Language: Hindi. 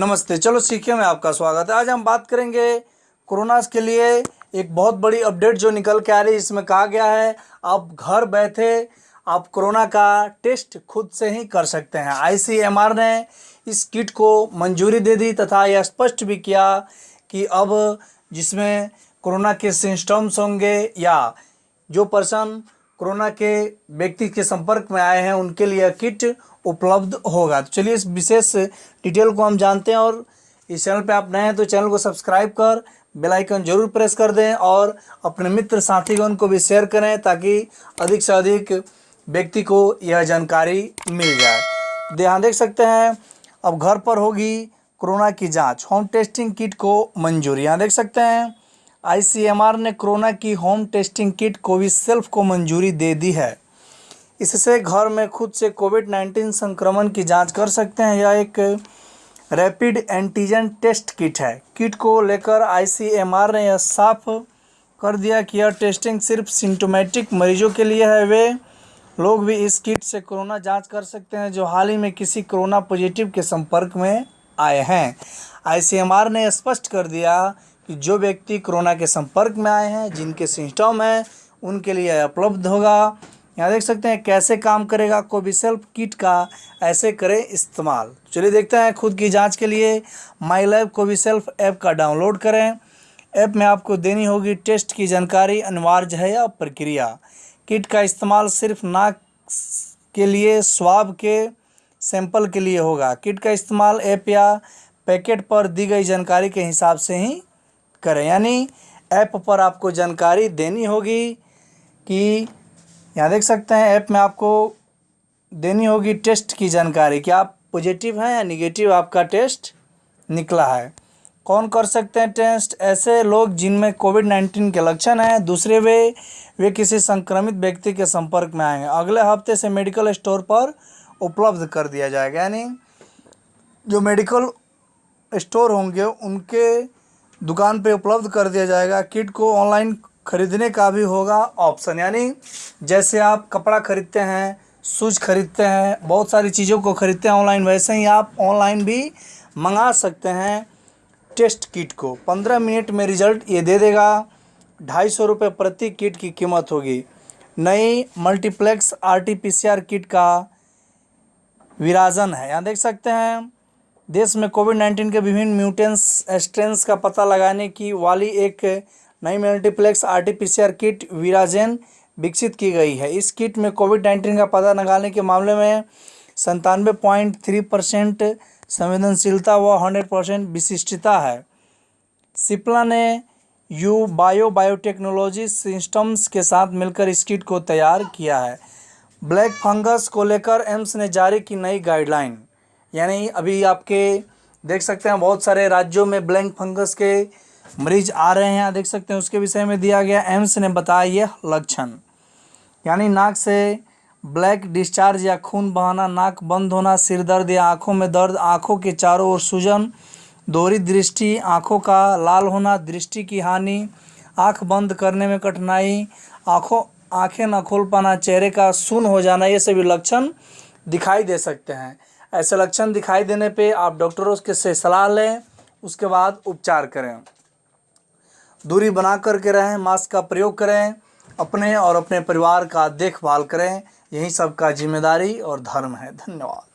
नमस्ते, चलो सीखे में आपका स्वागत है। आज हम बात करेंगे कोरोना के लिए एक बहुत बड़ी अपडेट जो निकल के आ रही है इसमें कहा गया है, आप घर बैठे आप कोरोना का टेस्ट खुद से ही कर सकते हैं। आईसीएमआर ने इस किट को मंजूरी दे दी तथा यह स्पष्ट भी किया कि अब जिसमें कोरोना के सिम्टम्स होंगे या जो पर्सन कोरोना के व्यक्ति के संपर्क में आए हैं, उनके लिए किट उपलब्ध होगा। तो चलिए इस विशेष डिटेल को हम जानते हैं और इस चैनल पे आप नए हैं तो चैनल को सब्सक्राइब कर, बेल आइकन ज़रूर प्रेस कर दें और अपने मित्र साथीगण को भी शेयर करें ताकि अधिक से अधिक व्यक्ति को यह जानकारी मिल जाए। ध्यान देख सकते हैं, अब घर पर होगी कोरोना की जाँच। होम टेस्टिंग किट को मंजूरी। यहाँ देख सकते हैं आईसीएमआर ने कोरोना की होम टेस्टिंग किट कोविसेल्फ को मंजूरी दे दी है। इससे घर में खुद से कोविड नाइन्टीन संक्रमण की जाँच कर सकते हैं। यह एक रैपिड एंटीजन टेस्ट किट है। किट को लेकर आईसीएमआर ने यह साफ़ कर दिया कि यह टेस्टिंग सिर्फ़ सिम्टोमेटिक मरीजों के लिए है। वे लोग भी इस किट से कोरोना जाँच कर सकते हैं, जो हाल ही में किसी कोरोना पॉजिटिव के संपर्क में आए हैं। आईसीएमआर ने स्पष्ट कर दिया कि जो व्यक्ति कोरोना के संपर्क में आए हैं, जिनके सिम्टम हैं, उनके लिए उपलब्ध होगा। यहाँ देख सकते हैं, कैसे काम करेगा कोविसेल्फ किट का ऐसे करें इस्तेमाल। चलिए देखते हैं खुद की जाँच के लिए। माई लैब कोविसेल्फ ऐप का डाउनलोड करें। ऐप में आपको देनी होगी टेस्ट की जानकारी, अनिवार्य है या प्रक्रिया। किट का इस्तेमाल सिर्फ़ नाक के लिए, स्वाब के सैंपल के लिए होगा। किट का इस्तेमाल ऐप या पैकेट पर दी गई जानकारी के हिसाब से ही करें। यानी ऐप पर आपको जानकारी देनी होगी कि, यहाँ देख सकते हैं, ऐप में आपको देनी होगी टेस्ट की जानकारी कि आप पॉजिटिव हैं या निगेटिव, आपका टेस्ट निकला है। कौन कर सकते हैं टेस्ट? ऐसे लोग जिनमें कोविड नाइन्टीन के लक्षण हैं। दूसरे वे वे किसी संक्रमित व्यक्ति के संपर्क में आएँगे। अगले हफ़्ते से मेडिकल स्टोर पर उपलब्ध कर दिया जाएगा। यानी जो मेडिकल स्टोर होंगे, उनके दुकान पे उपलब्ध कर दिया जाएगा। किट को ऑनलाइन खरीदने का भी होगा ऑप्शन। यानी जैसे आप कपड़ा खरीदते हैं, शूज़ खरीदते हैं, बहुत सारी चीज़ों को खरीदते हैं ऑनलाइन, वैसे ही आप ऑनलाइन भी मंगा सकते हैं टेस्ट किट को। पंद्रह मिनट में रिज़ल्ट ये दे देगा। ढाई सौ रुपये प्रति किट की कीमत होगी। नई multiplex R T P C R kit का विराजन है। यहाँ देख सकते हैं देश में कोविड नाइन्टीन के विभिन्न म्यूटेंस स्ट्रेंस का पता लगाने की वाली एक नई multiplex R T P C R kit विराजेन विकसित की गई है। इस किट में कोविड नाइन्टीन का पता लगाने के मामले में संतानवे पॉइंट थ्री परसेंट संवेदनशीलता व हंड्रेड परसेंट विशिष्टता है। सिप्ला ने यू बायो बायोटेक्नोलॉजी सिस्टम्स के साथ मिलकर इस किट को तैयार किया है। ब्लैक फंगस को लेकर एम्स ने जारी की नई गाइडलाइन। यानी अभी आपके, देख सकते हैं बहुत सारे राज्यों में ब्लैंक फंगस के मरीज़ आ रहे हैं। देख सकते हैं उसके विषय में दिया गया एम्स ने बताया यह लक्षण। यानी नाक से ब्लैक डिस्चार्ज या खून बहाना, नाक बंद होना, सिर दर्द या आँखों में दर्द, आँखों के चारों ओर सूजन, दोहरी दृष्टि, आँखों का लाल होना, दृष्टि की हानि, आँख बंद करने में कठिनाई, आँखों, आँखें न खोल पाना, चेहरे का सुन हो जाना, ये सभी लक्षण दिखाई दे सकते हैं। ऐसे लक्षण दिखाई देने पे आप डॉक्टरों के से सलाह लें, उसके बाद उपचार करें। दूरी बना कर के रहें, मास्क का प्रयोग करें, अपने और अपने परिवार का देखभाल करें, यही सबका ज़िम्मेदारी और धर्म है। धन्यवाद।